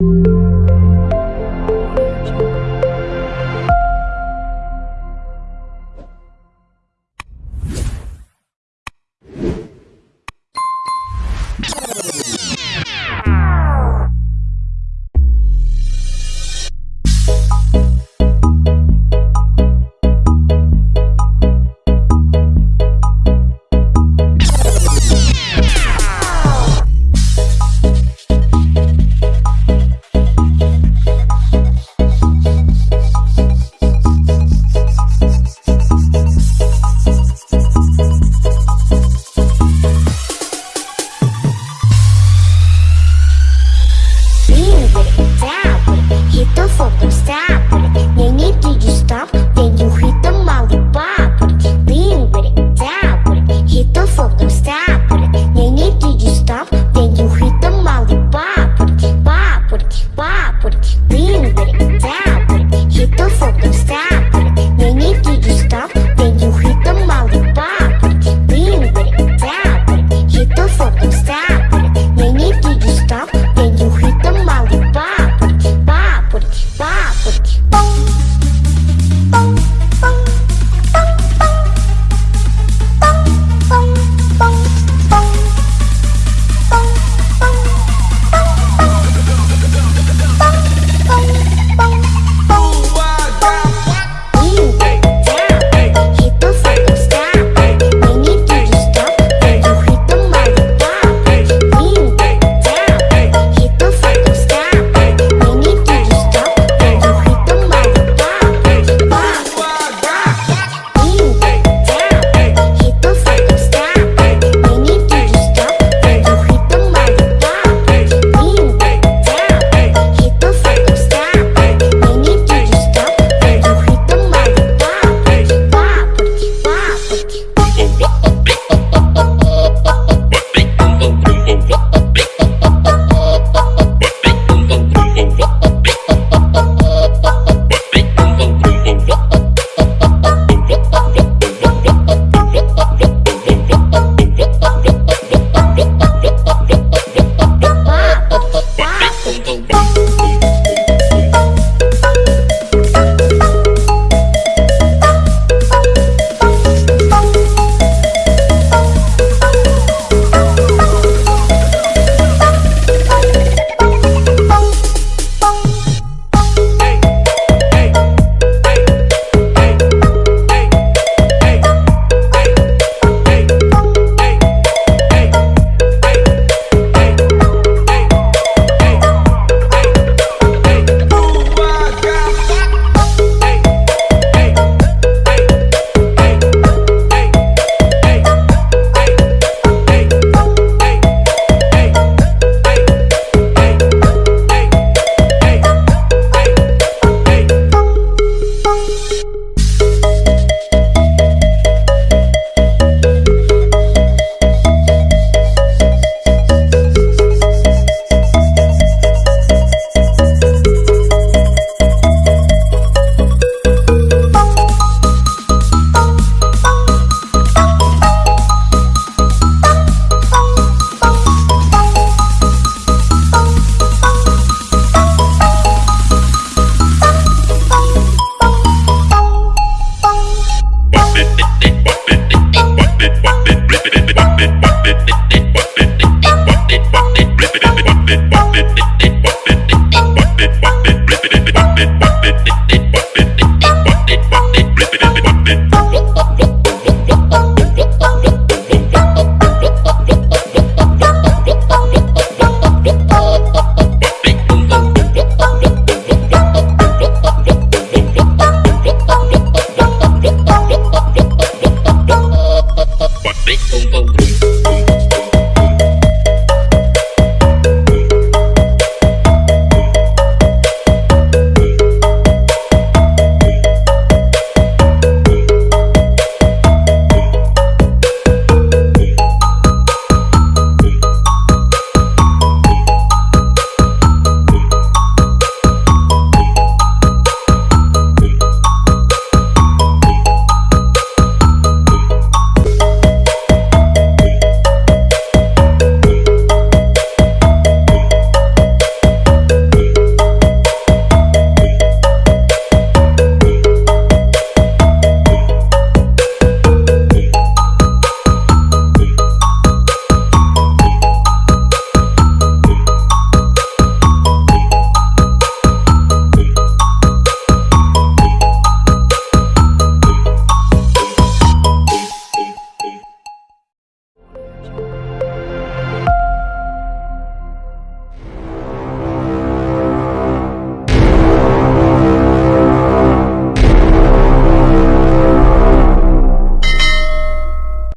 you fucking stop it. They need to stop, then you hit the molly it. Lean with it, tap with it, hit the need to stop, then you hit the molly it. Pop it, pop it, lean with it, tap with it, stop.